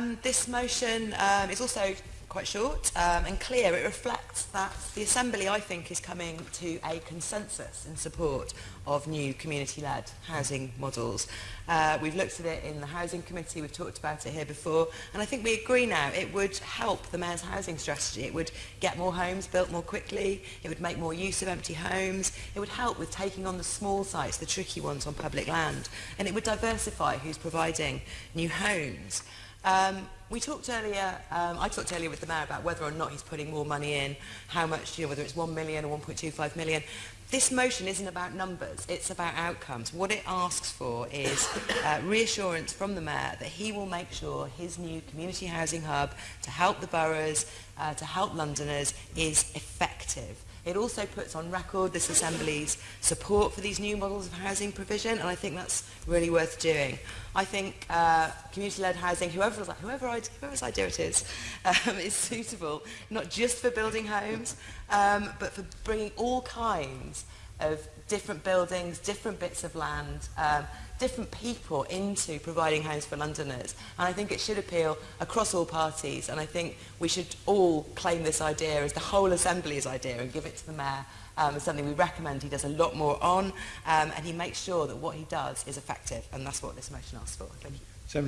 Um, this motion um, is also quite short um, and clear. It reflects that the Assembly, I think, is coming to a consensus in support of new community-led housing models. Uh, we've looked at it in the Housing Committee, we've talked about it here before, and I think we agree now it would help the Mayor's housing strategy. It would get more homes built more quickly, it would make more use of empty homes, it would help with taking on the small sites, the tricky ones on public land, and it would diversify who's providing new homes. Um, we talked earlier, um, I talked earlier with the mayor about whether or not he's putting more money in, how much, you know, whether it's 1 million or 1.25 million. This motion isn't about numbers, it's about outcomes. What it asks for is uh, reassurance from the mayor that he will make sure his new community housing hub to help the boroughs, uh, to help Londoners is effective. It also puts on record this Assembly's support for these new models of housing provision, and I think that's really worth doing. I think uh, community-led housing, whoever, whoever I, whoever's idea it is, um, is suitable, not just for building homes, um, but for bringing all kinds of different buildings, different bits of land, um, different people into providing homes for Londoners. And I think it should appeal across all parties. And I think we should all claim this idea as the whole Assembly's idea and give it to the Mayor um, as something we recommend he does a lot more on. Um, and he makes sure that what he does is effective. And that's what this motion asks for. Thank you.